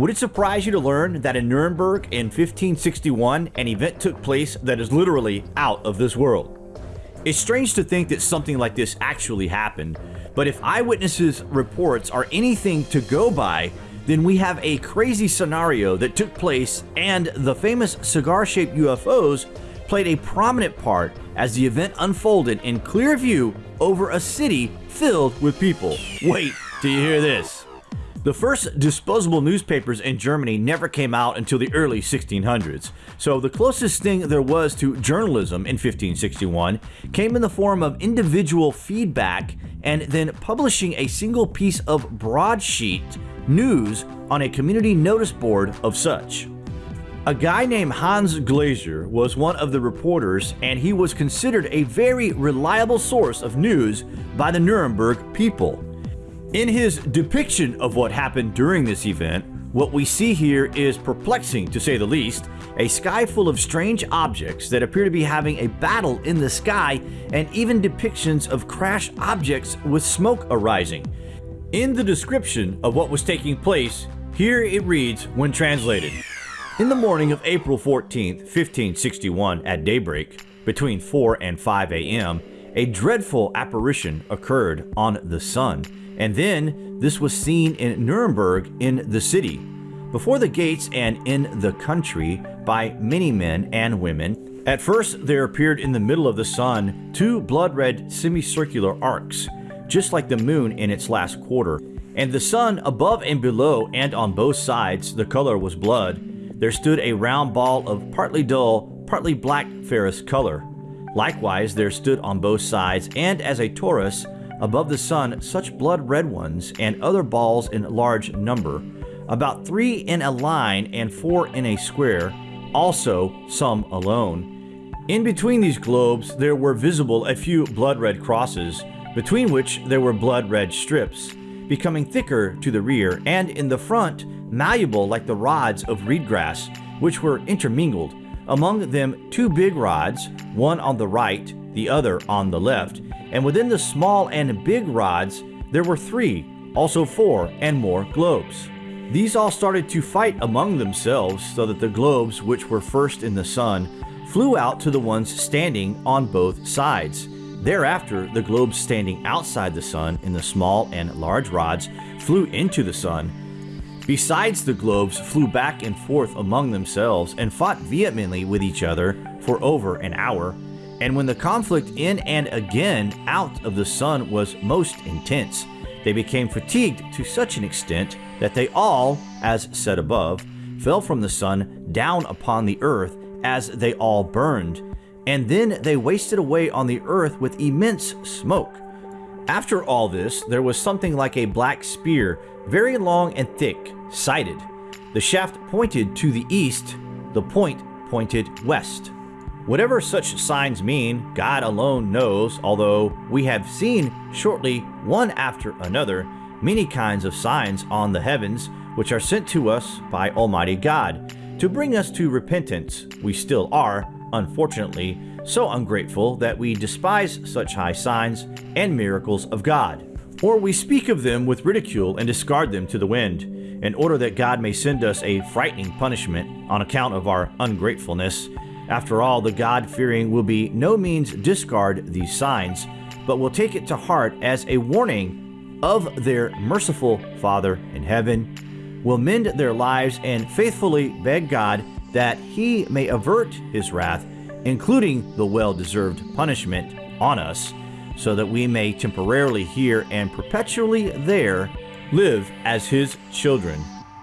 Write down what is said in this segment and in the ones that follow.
Would it surprise you to learn that in Nuremberg in 1561, an event took place that is literally out of this world? It's strange to think that something like this actually happened, but if eyewitnesses' reports are anything to go by, then we have a crazy scenario that took place and the famous cigar-shaped UFOs played a prominent part as the event unfolded in clear view over a city filled with people. Wait till you hear this. The first disposable newspapers in Germany never came out until the early 1600s, so the closest thing there was to journalism in 1561 came in the form of individual feedback and then publishing a single piece of broadsheet news on a community notice board of such. A guy named Hans Glaser was one of the reporters and he was considered a very reliable source of news by the Nuremberg people. In his depiction of what happened during this event, what we see here is perplexing to say the least, a sky full of strange objects that appear to be having a battle in the sky and even depictions of crash objects with smoke arising. In the description of what was taking place, here it reads when translated. In the morning of April 14, 1561 at daybreak, between 4 and 5 a.m., a dreadful apparition occurred on the sun and then this was seen in Nuremberg in the city, before the gates and in the country by many men and women. At first there appeared in the middle of the sun two blood-red semicircular arcs, just like the moon in its last quarter. And the sun above and below and on both sides the color was blood. There stood a round ball of partly dull, partly black ferrous color. Likewise there stood on both sides and as a torus above the sun such blood-red ones and other balls in large number, about three in a line and four in a square, also some alone. In between these globes there were visible a few blood-red crosses, between which there were blood-red strips, becoming thicker to the rear, and in the front malleable like the rods of reed grass, which were intermingled, among them two big rods, one on the right, the other on the left, and within the small and big rods, there were three, also four and more globes. These all started to fight among themselves so that the globes which were first in the sun flew out to the ones standing on both sides. Thereafter, the globes standing outside the sun in the small and large rods flew into the sun. Besides, the globes flew back and forth among themselves and fought vehemently with each other for over an hour and when the conflict in and again out of the sun was most intense, they became fatigued to such an extent that they all, as said above, fell from the sun down upon the earth as they all burned, and then they wasted away on the earth with immense smoke. After all this, there was something like a black spear, very long and thick, sighted. The shaft pointed to the east, the point pointed west. Whatever such signs mean, God alone knows, although we have seen shortly, one after another, many kinds of signs on the heavens, which are sent to us by Almighty God, to bring us to repentance. We still are, unfortunately, so ungrateful that we despise such high signs and miracles of God. Or we speak of them with ridicule and discard them to the wind, in order that God may send us a frightening punishment on account of our ungratefulness after all, the God-fearing will be no means discard these signs, but will take it to heart as a warning of their merciful Father in heaven, will mend their lives and faithfully beg God that he may avert his wrath, including the well-deserved punishment on us, so that we may temporarily here and perpetually there live as his children.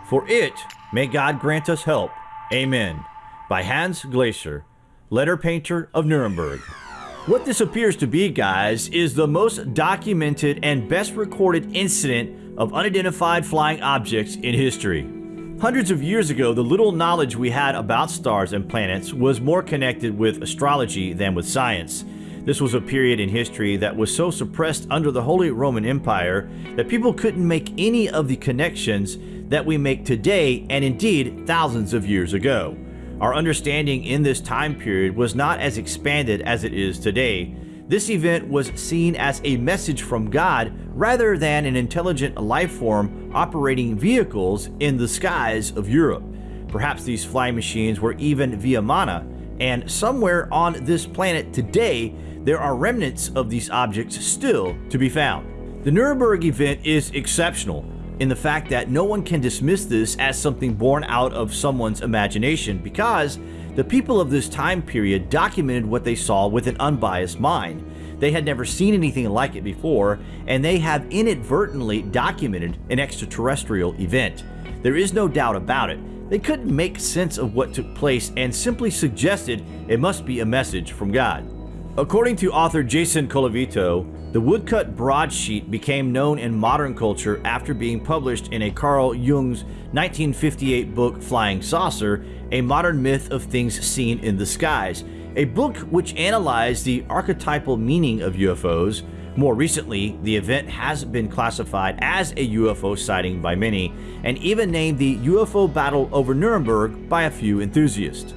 For it may God grant us help. Amen by Hans Glaser, letter painter of Nuremberg. What this appears to be, guys, is the most documented and best recorded incident of unidentified flying objects in history. Hundreds of years ago, the little knowledge we had about stars and planets was more connected with astrology than with science. This was a period in history that was so suppressed under the Holy Roman Empire that people couldn't make any of the connections that we make today and indeed thousands of years ago. Our understanding in this time period was not as expanded as it is today. This event was seen as a message from God rather than an intelligent life form operating vehicles in the skies of Europe. Perhaps these flying machines were even Vimana, and somewhere on this planet today, there are remnants of these objects still to be found. The Nuremberg event is exceptional in the fact that no one can dismiss this as something born out of someone's imagination because the people of this time period documented what they saw with an unbiased mind. They had never seen anything like it before, and they have inadvertently documented an extraterrestrial event. There is no doubt about it. They couldn't make sense of what took place and simply suggested it must be a message from God. According to author Jason Colavito, the woodcut broadsheet became known in modern culture after being published in a Carl Jung's 1958 book Flying Saucer, a modern myth of things seen in the skies, a book which analyzed the archetypal meaning of UFOs. More recently, the event has been classified as a UFO sighting by many, and even named the UFO battle over Nuremberg by a few enthusiasts.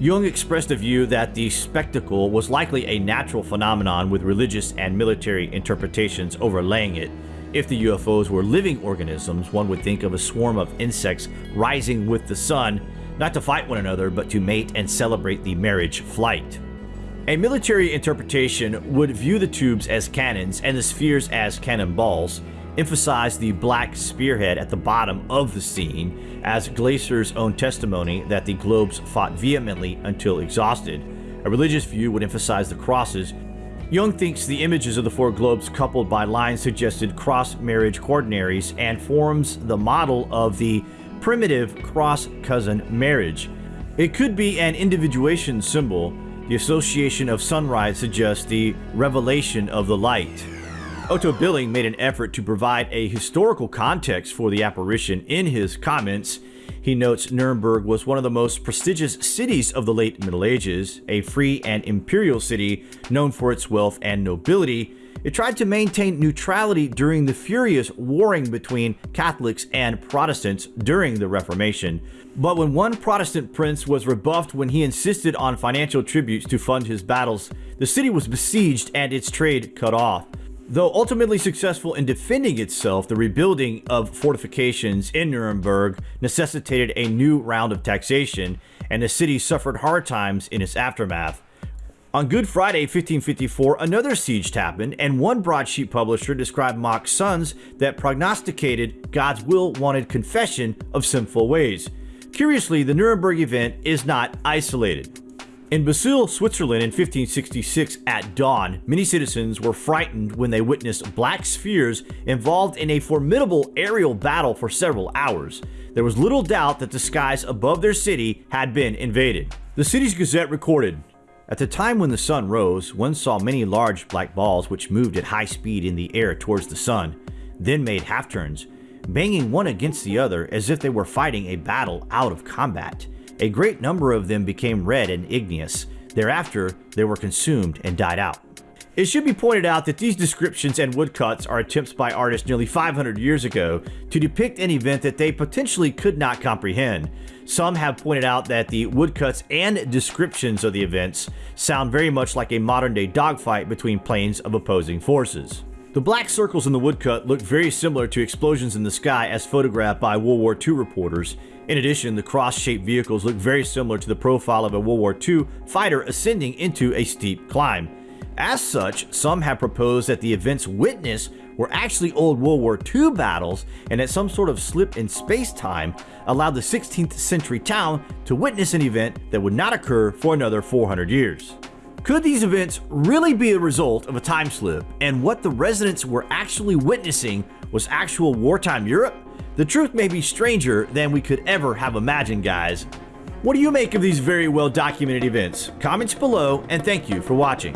Jung expressed a view that the spectacle was likely a natural phenomenon with religious and military interpretations overlaying it. If the UFOs were living organisms, one would think of a swarm of insects rising with the sun, not to fight one another, but to mate and celebrate the marriage flight. A military interpretation would view the tubes as cannons and the spheres as cannonballs, emphasized the black spearhead at the bottom of the scene as Glaser's own testimony that the globes fought vehemently until exhausted. A religious view would emphasize the crosses. Jung thinks the images of the four globes coupled by lines suggested cross-marriage quaternaries and forms the model of the primitive cross-cousin marriage. It could be an individuation symbol. The association of sunrise suggests the revelation of the light. Otto Billig made an effort to provide a historical context for the apparition in his comments. He notes Nuremberg was one of the most prestigious cities of the late Middle Ages, a free and imperial city known for its wealth and nobility. It tried to maintain neutrality during the furious warring between Catholics and Protestants during the Reformation. But when one Protestant prince was rebuffed when he insisted on financial tributes to fund his battles, the city was besieged and its trade cut off. Though ultimately successful in defending itself, the rebuilding of fortifications in Nuremberg necessitated a new round of taxation, and the city suffered hard times in its aftermath. On Good Friday 1554, another siege happened, and one broadsheet publisher described Mach's sons that prognosticated God's will wanted confession of sinful ways. Curiously, the Nuremberg event is not isolated. In Basel, Switzerland in 1566 at dawn, many citizens were frightened when they witnessed black spheres involved in a formidable aerial battle for several hours. There was little doubt that the skies above their city had been invaded. The city's gazette recorded, At the time when the sun rose, one saw many large black balls which moved at high speed in the air towards the sun, then made half-turns, banging one against the other as if they were fighting a battle out of combat. A great number of them became red and igneous. Thereafter, they were consumed and died out. It should be pointed out that these descriptions and woodcuts are attempts by artists nearly 500 years ago to depict an event that they potentially could not comprehend. Some have pointed out that the woodcuts and descriptions of the events sound very much like a modern day dogfight between planes of opposing forces. The black circles in the woodcut look very similar to explosions in the sky as photographed by World War II reporters. In addition, the cross-shaped vehicles look very similar to the profile of a World War II fighter ascending into a steep climb. As such, some have proposed that the events witnessed were actually old World War II battles and that some sort of slip in space-time allowed the 16th century town to witness an event that would not occur for another 400 years. Could these events really be a result of a time slip, and what the residents were actually witnessing was actual wartime Europe? The truth may be stranger than we could ever have imagined, guys. What do you make of these very well documented events? Comments below, and thank you for watching.